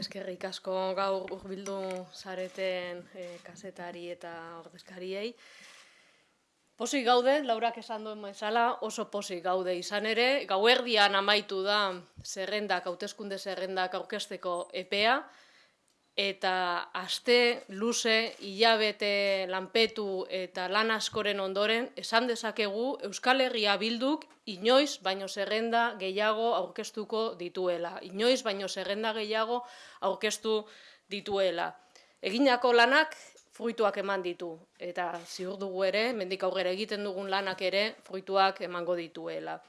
eskerrik asko gaur urbildu zareten e, kasetari eta ordezkariei. Posik gaude, laurak esan duen maizala, oso posik gaude izan ere, gauerdian amaitu da zerrendak, hauteskunde zerrendak aurkesteko epea, eta aste luze hilabete lanpetu eta lan askoren ondoren esan dezakegu Euskal Herria bilduk inoiz baino zerrenda gehiago aurkeztuko dituela. Inoiz baino zerrenda gehiago aurkeztu dituela. Eginako lanak fruituak eman ditu eta ziur dugu ere, mendik aurrera egiten dugun lanak ere fruituak emango dituela.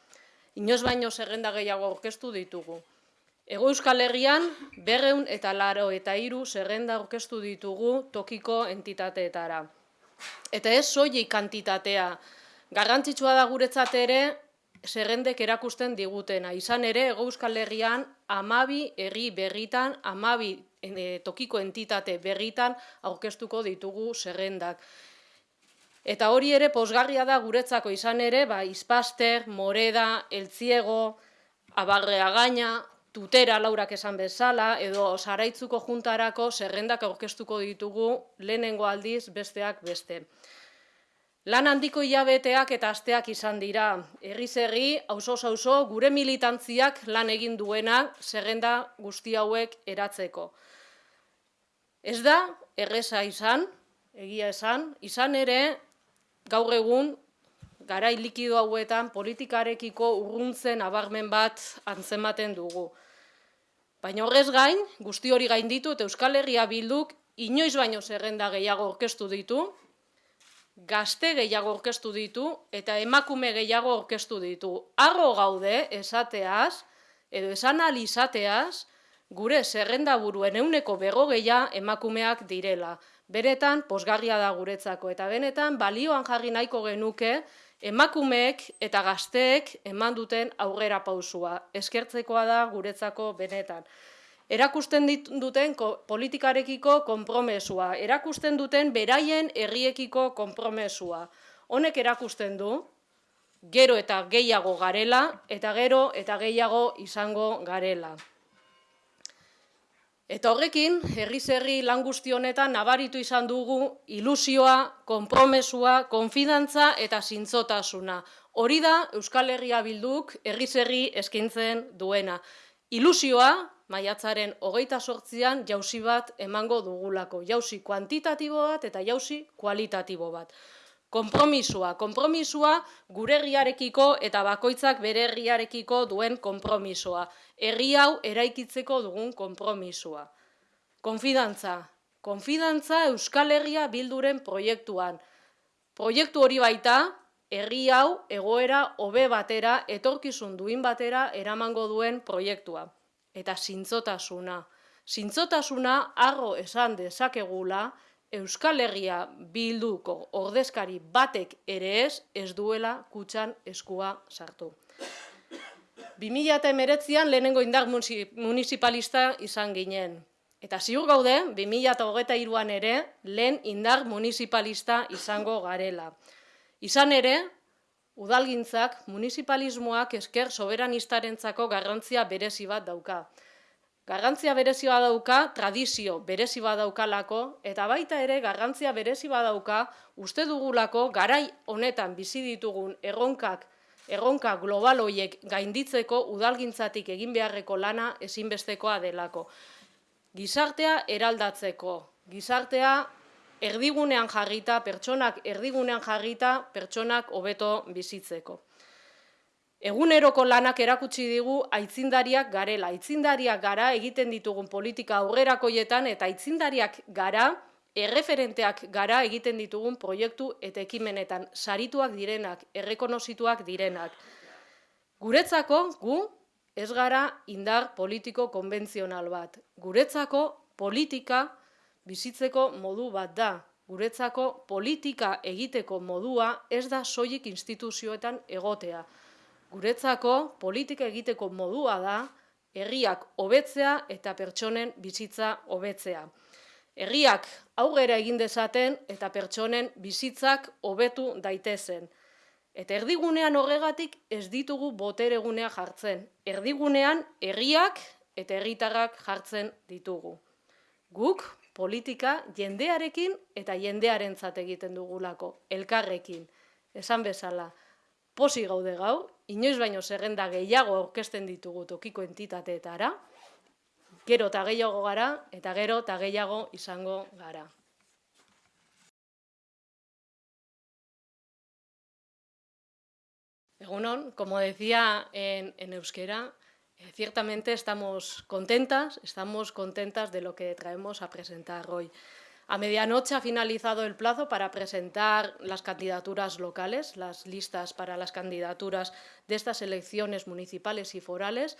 Inoiz baino zerrenda gehiago aurkeztu ditugu. Ego Euskal Herrian, berreun eta laro eta hiru zerrenda aurkeztu ditugu tokiko entitateetara. Eta ez soilik kantitatea, garrantzitsua da guretzat ere zerrendek erakusten digutena. Izan ere, Ego Euskal Herrian, amabi herri berritan, amabi e, tokiko entitate berritan aurkeztuko ditugu zerrendak. Eta hori ere posgarria da guretzako izan ere, ba, Izpaster, Moreda, Eltziego, Abarrea Gaina, tutera laurak esan bezala, edo saraitzuko juntarako zerrendak aurkeztuko ditugu lehenengo aldiz besteak beste. Lan handiko hilabeteak eta asteak izan dira. Erriz erri, auzo auzo gure militantziak lan egin duena zerrenda guzti hauek eratzeko. Ez da, erreza izan, egia esan, izan ere, gaur egun, garai likido hauetan politikarekiko urruntzen abarmen bat antzematen dugu. Baina horrez gain, guzti hori gain ditu eta Euskal Herria bilduk inoiz baino zerrenda gehiago orkestu ditu, gazte gehiago orkestu ditu eta emakume gehiago orkestu ditu. Arro gaude esateaz, edo esan alizateaz, gure zerrenda buruen euneko bego gehiago emakumeak direla. Beretan, posgarria da guretzako eta benetan, balioan jarri nahiko genuke, emakumeek eta gazteek eman duten aurrera pausua. Eskertzekoa da guretzako benetan. Erakusten duten politikarekiko konpromesua, erakusten duten beraien herriekiko konpromesua. Honek erakusten du, gero eta gehiago garela, eta gero eta gehiago izango garela. Eta horrekin, herri zerri lan guzti honetan nabaritu izan dugu ilusioa, konpromesua, konfidantza eta zintzotasuna. Hori da Euskal Herria bilduk herri zerri eskintzen duena. Ilusioa, maiatzaren hogeita sortzian jauzi bat emango dugulako. Jauzi kuantitatibo bat eta jauzi kualitatibo bat konpromisua. Konpromisua gure herriarekiko eta bakoitzak bere herriarekiko duen konpromisua. Herri hau eraikitzeko dugun konpromisua. Konfidantza. Konfidantza Euskal Herria bilduren proiektuan. Proiektu hori baita, herri hau egoera hobe batera, etorkizun duin batera eramango duen proiektua. Eta zintzotasuna. Zintzotasuna arro esan dezakegula, Euskal Herria bilduko ordezkari batek ere ez, ez duela kutsan eskua sartu. 2008an lehenengo indar municipalista izan ginen. Eta ziur gaude, 2008an ere, lehen indar municipalista izango garela. Izan ere, udalgintzak, municipalismoak esker soberanistareentzako garrantzia berezi bat dauka. Garrantzia berezi badauka, tradizio berezi badaukalako, eta baita ere garrantzia berezi badauka, uste dugulako garai honetan bizi ditugun erronkak, erronka global hoiek gainditzeko udalgintzatik egin beharreko lana ezinbestekoa delako. Gizartea eraldatzeko, gizartea erdigunean jarrita, pertsonak erdigunean jarrita, pertsonak hobeto bizitzeko. Eguneroko lanak erakutsi digu aitzindariak garela. Aitzindariak gara egiten ditugun politika aurrerakoietan eta aitzindariak gara, erreferenteak gara egiten ditugun proiektu eta ekimenetan sarituak direnak, errekonozituak direnak. Guretzako, gu, ez gara indar politiko konbentzional bat. Guretzako politika bizitzeko modu bat da. Guretzako politika egiteko modua ez da soilik instituzioetan egotea. Guretzako politika egiteko modua da herriak hobetzea eta pertsonen bizitza hobetzea. Herriak aurrera egin dezaten eta pertsonen bizitzak hobetu daitezen. Eta erdigunean horregatik ez ditugu boteregunea jartzen. Erdigunean herriak eta herritarrak jartzen ditugu. Guk politika jendearekin eta jendearentzat egiten dugulako, elkarrekin. Esan bezala, posi gaude gau, inoiz baino zerrenda gehiago aurkezten ditugu tokiko entitateetara, gero eta gehiago gara, eta gero eta gehiago izango gara. Egunon, como decía en, en euskera, eh, ciertamente estamos contentas, estamos contentas de lo que traemos a presentar hoy. A medianoche ha finalizado el plazo para presentar las candidaturas locales, las listas para las candidaturas de estas elecciones municipales y forales.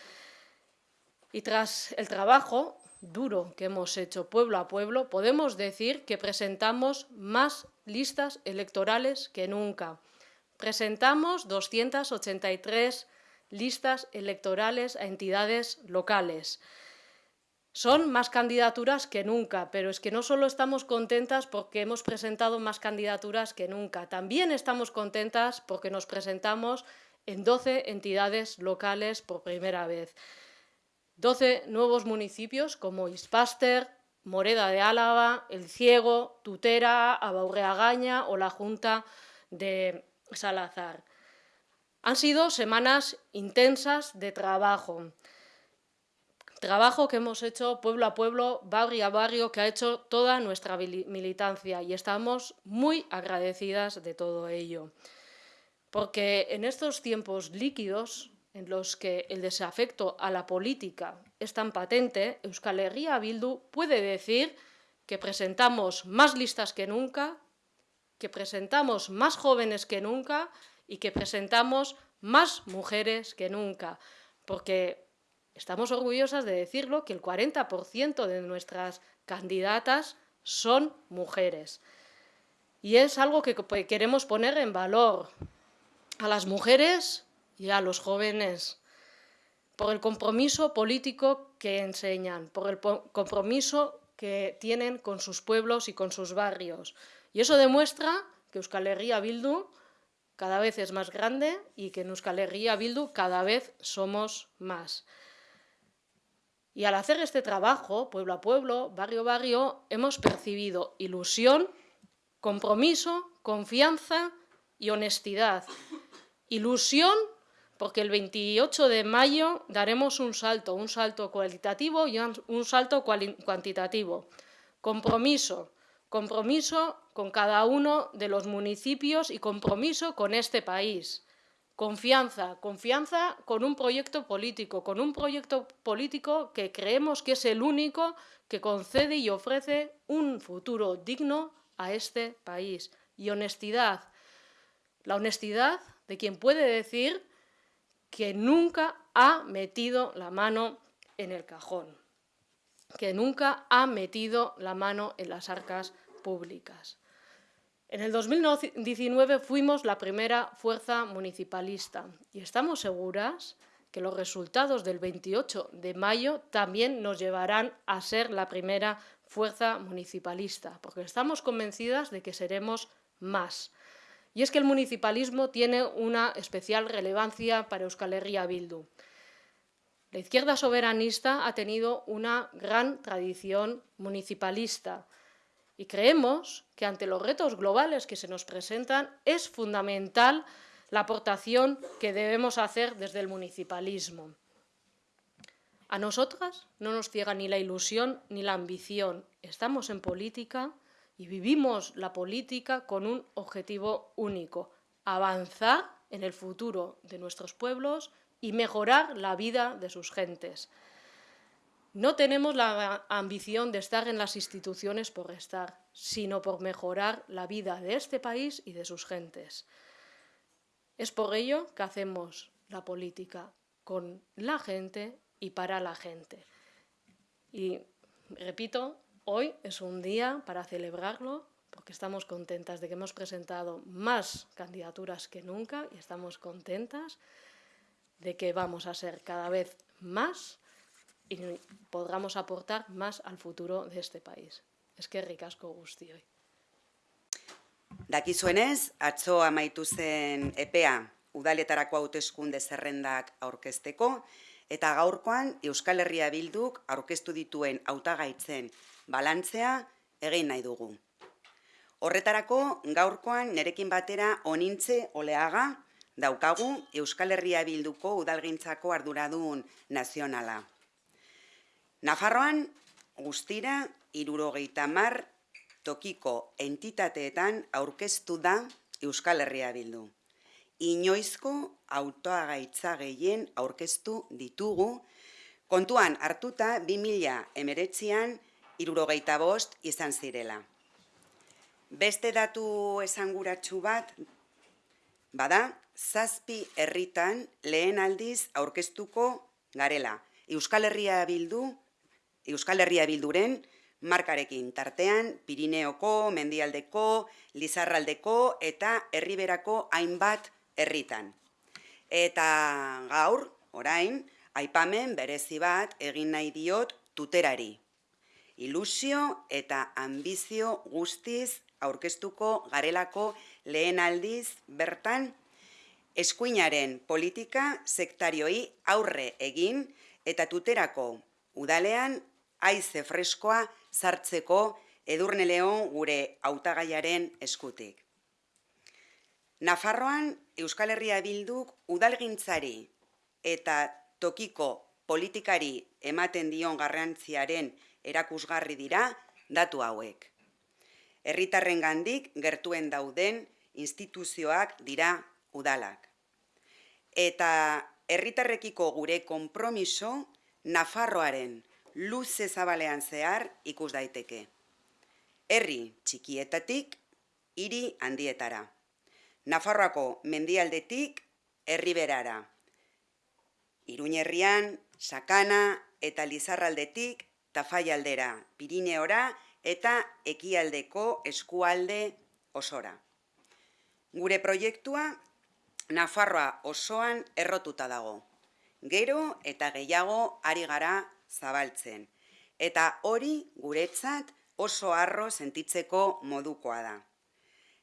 Y tras el trabajo duro que hemos hecho pueblo a pueblo, podemos decir que presentamos más listas electorales que nunca. Presentamos 283 listas electorales a entidades locales. Son más candidaturas que nunca, pero es que no solo estamos contentas porque hemos presentado más candidaturas que nunca, también estamos contentas porque nos presentamos en 12 entidades locales por primera vez. 12 nuevos municipios como Ispaster, Moreda de Álava, El Ciego, Tutera, Abaurreagaña o la Junta de Salazar. Han sido semanas intensas de trabajo. Trabajo que hemos hecho pueblo a pueblo, barrio a barrio, que ha hecho toda nuestra militancia y estamos muy agradecidas de todo ello. Porque en estos tiempos líquidos, en los que el desafecto a la política es tan patente, Euskal Herria Bildu puede decir que presentamos más listas que nunca, que presentamos más jóvenes que nunca y que presentamos más mujeres que nunca, porque estamos orgullosas de decirlo que el 40% de nuestras candidatas son mujeres. Y es algo que queremos poner en valor a las mujeres y a los jóvenes, por el compromiso político que enseñan, por el compromiso que tienen con sus pueblos y con sus barrios, y eso demuestra que Euskal Herria Bildu cada vez es más grande y que en Euskal Herria Bildu cada vez somos más. Y al hacer este trabajo, pueblo a pueblo, barrio a barrio, hemos percibido ilusión, compromiso, confianza y honestidad. Ilusión porque el 28 de mayo daremos un salto, un salto cualitativo y un salto cuantitativo. Compromiso, compromiso con cada uno de los municipios y compromiso con este país. Confianza, confianza con un proyecto político, con un proyecto político que creemos que es el único que concede y ofrece un futuro digno a este país. Y honestidad, la honestidad de quien puede decir que nunca ha metido la mano en el cajón que nunca ha metido la mano en las arcas públicas. En el 2019 fuimos la primera fuerza municipalista y estamos seguras que los resultados del 28 de mayo también nos llevarán a ser la primera fuerza municipalista, porque estamos convencidas de que seremos más. Y es que el municipalismo tiene una especial relevancia para Euskal Herria Bildu. La izquierda soberanista ha tenido una gran tradición municipalista y creemos que ante los retos globales que se nos presentan es fundamental la aportación que debemos hacer desde el municipalismo. A nosotras no nos ciega ni la ilusión ni la ambición. Estamos en política y vivimos la política con un objetivo único, avanzar en el futuro de nuestros pueblos y mejorar la vida de sus gentes. No tenemos la ambición de estar en las instituciones por estar, sino por mejorar la vida de este país y de sus gentes. Es por ello que hacemos la política con la gente y para la gente. Y repito, hoy es un día para celebrarlo porque estamos contentas de que hemos presentado más candidaturas que nunca y estamos contentas de que vamos a ser cada vez más y podamos aportar más al futuro de este país. Es que ricasco guztioi. Dakizuenez, atzo amaitu zen EPEA udaletarako hauteskunde zerrendak aurkezteko eta gaurkoan Euskal Herria Bilduk aurkeztu dituen hautagaitzen balantzea egin nahi dugu. Horretarako gaurkoan nerekin batera onintze oleaga daukagu Euskal Herria Bilduko udalgintzako arduradun nazionala. Nafarroan guztira irurogeita mar tokiko entitateetan aurkeztu da Euskal Herria Bildu inoizko autoagaitza gehien aurkeztu ditugu, kontuan hartuta 2000 emeretzian irurogeita bost izan zirela. Beste datu esanguratsu bat, bada, zazpi herritan lehen aldiz aurkeztuko garela. Euskal Herria Bildu, Euskal Herria Bilduren, markarekin tartean Pirineoko, Mendialdeko, Lizarraldeko eta Herriberako hainbat herritan. Eta gaur, orain, aipamen berezi bat egin nahi diot tuterari. Ilusio eta ambizio guztiz aurkeztuko garelako lehen aldiz bertan eskuinaren politika sektarioi aurre egin eta tuterako udalean aize freskoa sartzeko edurne leon gure hautagaiaren eskutik. Nafarroan Euskal Herria Bilduk udalgintzari eta tokiko politikari ematen dion garrantziaren erakusgarri dira datu hauek. Herritarren gandik gertuen dauden instituzioak dira udalak. Eta herritarrekiko gure konpromiso Nafarroaren luze zabalean zehar ikus daiteke. Herri txikietatik hiri handietara. Nafarroako mendialdetik herriberara. Iruñerrian, Sakana eta Lizarraldetik Tafaialdera, Pirineora eta Ekialdeko eskualde osora. Gure proiektua Nafarroa osoan errotuta dago. Gero eta gehiago ari gara zabaltzen. Eta hori guretzat oso arro sentitzeko modukoa da.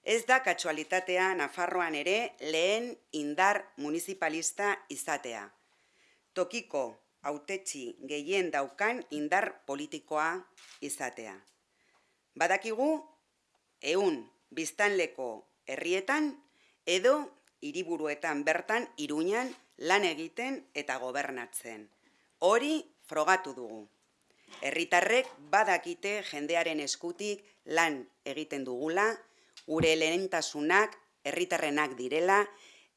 Ez da katsualitatea Nafarroan ere lehen indar municipalista izatea. Tokiko autetxi gehien daukan indar politikoa izatea. Badakigu, eun biztanleko herrietan edo hiriburuetan bertan iruñan lan egiten eta gobernatzen. Hori frogatu dugu. Herritarrek badakite jendearen eskutik lan egiten dugula, gure lehentasunak herritarrenak direla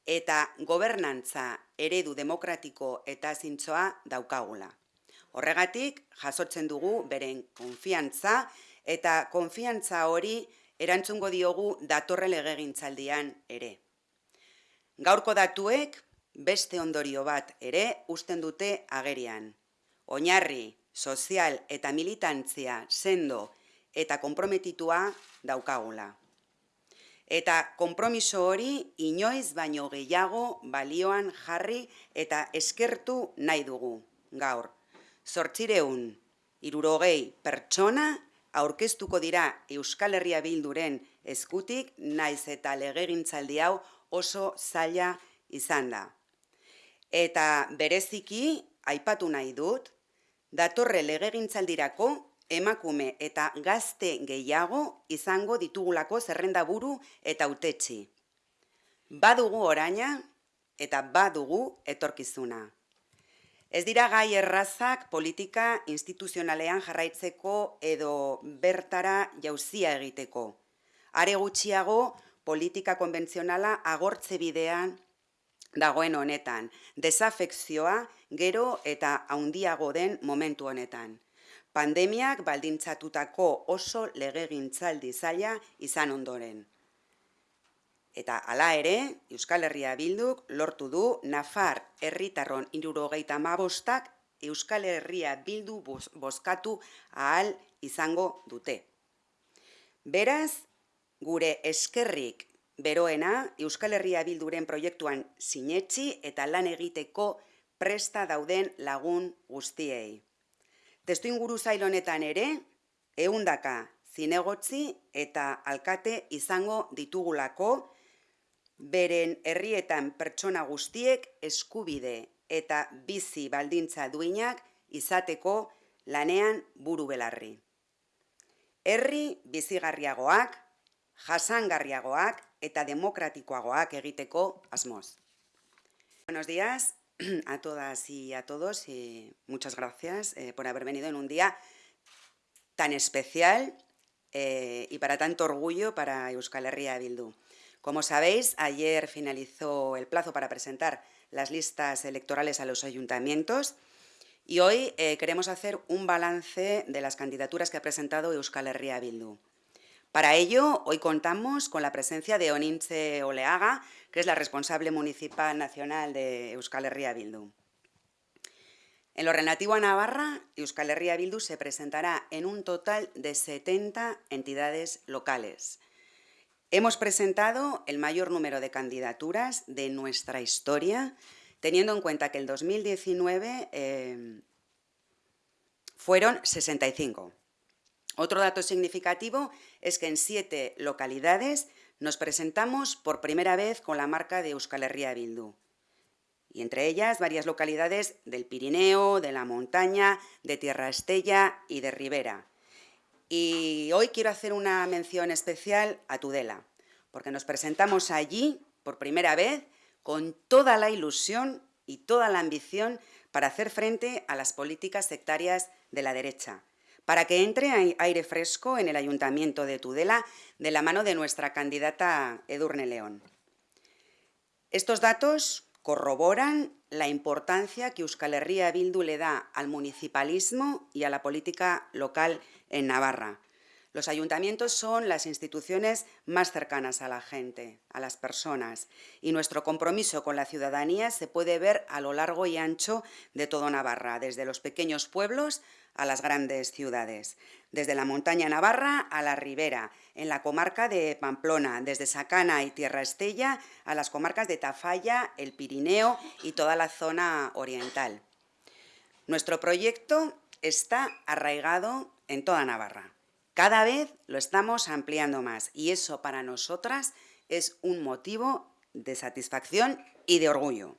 eta gobernantza eredu demokratiko eta zintzoa daukagula. Horregatik, jasotzen dugu beren konfiantza eta konfiantza hori erantzungo diogu datorre legegintzaldian ere. Gaurko datuek beste ondorio bat ere usten dute agerian. Oinarri, sozial eta militantzia sendo eta konprometitua daukagula. Eta konpromiso hori inoiz baino gehiago balioan jarri eta eskertu nahi dugu gaur. Zortzireun, irurogei pertsona aurkeztuko dira Euskal Herria Bilduren eskutik naiz eta legegintzaldi hau oso zaila izan da. Eta bereziki, aipatu nahi dut, datorre legegintzaldirako emakume eta gazte gehiago izango ditugulako zerrenda buru eta utetxi. Badugu oraina eta badugu etorkizuna. Ez dira gai errazak politika instituzionalean jarraitzeko edo bertara jauzia egiteko. Are gutxiago politika konbentzionala agortze bidean dagoen honetan, desafekzioa gero eta haundiago den momentu honetan pandemiak baldintzatutako oso legegintzaldi zaila izan ondoren. Eta hala ere, Euskal Herria Bilduk lortu du Nafar herritarron irurogeita mabostak Euskal Herria Bildu bozkatu ahal izango dute. Beraz, gure eskerrik beroena Euskal Herria Bilduren proiektuan sinetxi eta lan egiteko presta dauden lagun guztiei. Testu inguru zail honetan ere, eundaka zinegotzi eta alkate izango ditugulako, beren herrietan pertsona guztiek eskubide eta bizi baldintza duinak izateko lanean buru belarri. Herri bizigarriagoak, jasangarriagoak eta demokratikoagoak egiteko asmoz. Buenos días a todas y a todos y muchas gracias eh, por haber venido en un día tan especial eh, y para tanto orgullo para Euskal Herria Bildu. Como sabéis, ayer finalizó el plazo para presentar las listas electorales a los ayuntamientos y hoy eh, queremos hacer un balance de las candidaturas que ha presentado Euskal Herria Bildu. Para ello, hoy contamos con la presencia de Oninche Oleaga, que es la responsable municipal nacional de Euskal Herria Bildu. En lo relativo a Navarra, Euskal Herria Bildu se presentará en un total de 70 entidades locales. Hemos presentado el mayor número de candidaturas de nuestra historia, teniendo en cuenta que el 2019 eh, fueron 65. Otro dato significativo es que en siete localidades nos presentamos por primera vez con la marca de Euskal Herria Bildu. Y entre ellas varias localidades del Pirineo, de la montaña, de Tierra Estella y de Ribera. Y hoy quiero hacer una mención especial a Tudela, porque nos presentamos allí por primera vez con toda la ilusión y toda la ambición para hacer frente a las políticas sectarias de la derecha para que entre aire fresco en el Ayuntamiento de Tudela de la mano de nuestra candidata Edurne León. Estos datos corroboran la importancia que Euskal Herria Bildu le da al municipalismo y a la política local en Navarra. Los ayuntamientos son las instituciones más cercanas a la gente, a las personas, y nuestro compromiso con la ciudadanía se puede ver a lo largo y ancho de todo Navarra, desde los pequeños pueblos a las grandes ciudades, desde la montaña Navarra a la ribera, en la comarca de Pamplona, desde Sacana y Tierra Estella a las comarcas de Tafalla, el Pirineo y toda la zona oriental. Nuestro proyecto está arraigado en toda Navarra. Cada vez lo estamos ampliando más y eso para nosotras es un motivo de satisfacción y de orgullo.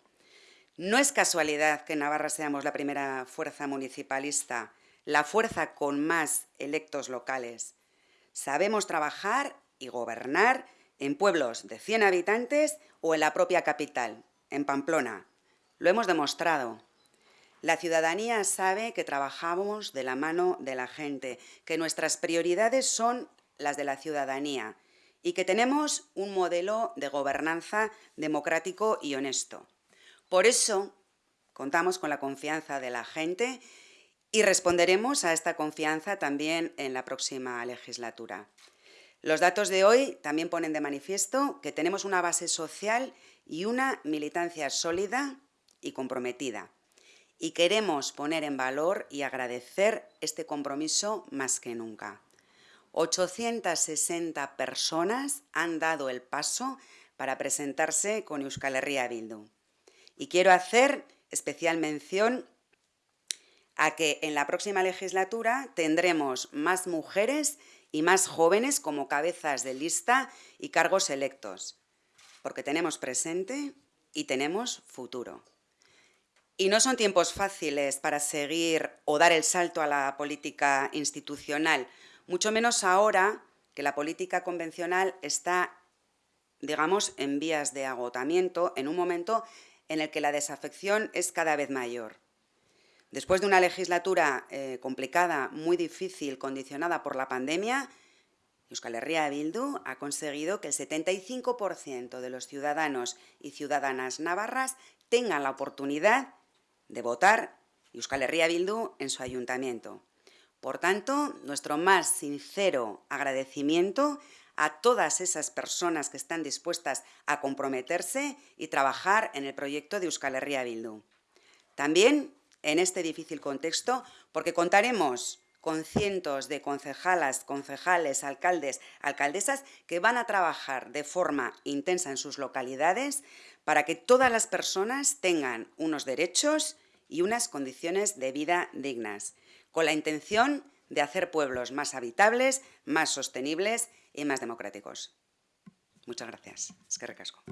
No es casualidad que en Navarra seamos la primera fuerza municipalista, la fuerza con más electos locales. Sabemos trabajar y gobernar en pueblos de 100 habitantes o en la propia capital, en Pamplona. Lo hemos demostrado. La ciudadanía sabe que trabajamos de la mano de la gente, que nuestras prioridades son las de la ciudadanía y que tenemos un modelo de gobernanza democrático y honesto. Por eso contamos con la confianza de la gente y responderemos a esta confianza también en la próxima legislatura. Los datos de hoy también ponen de manifiesto que tenemos una base social y una militancia sólida y comprometida y queremos poner en valor y agradecer este compromiso más que nunca. 860 personas han dado el paso para presentarse con Euskal Herria Bildu. Y quiero hacer especial mención a que en la próxima legislatura tendremos más mujeres y más jóvenes como cabezas de lista y cargos electos, porque tenemos presente y tenemos futuro. Y no son tiempos fáciles para seguir o dar el salto a la política institucional, mucho menos ahora que la política convencional está, digamos, en vías de agotamiento, en un momento en el que la desafección es cada vez mayor. Después de una legislatura eh, complicada, muy difícil, condicionada por la pandemia, Euskal Herria Bildu ha conseguido que el 75% de los ciudadanos y ciudadanas navarras tengan la oportunidad de votar Euskal Herria Bildu en su ayuntamiento. Por tanto, nuestro más sincero agradecimiento a todas esas personas que están dispuestas a comprometerse y trabajar en el proyecto de Euskal Herria Bildu. También en este difícil contexto, porque contaremos con cientos de concejalas, concejales, alcaldes, alcaldesas que van a trabajar de forma intensa en sus localidades para que todas las personas tengan unos derechos y unas condiciones de vida dignas, con la intención de hacer pueblos más habitables, más sostenibles y más democráticos. Muchas gracias. Es que recasco.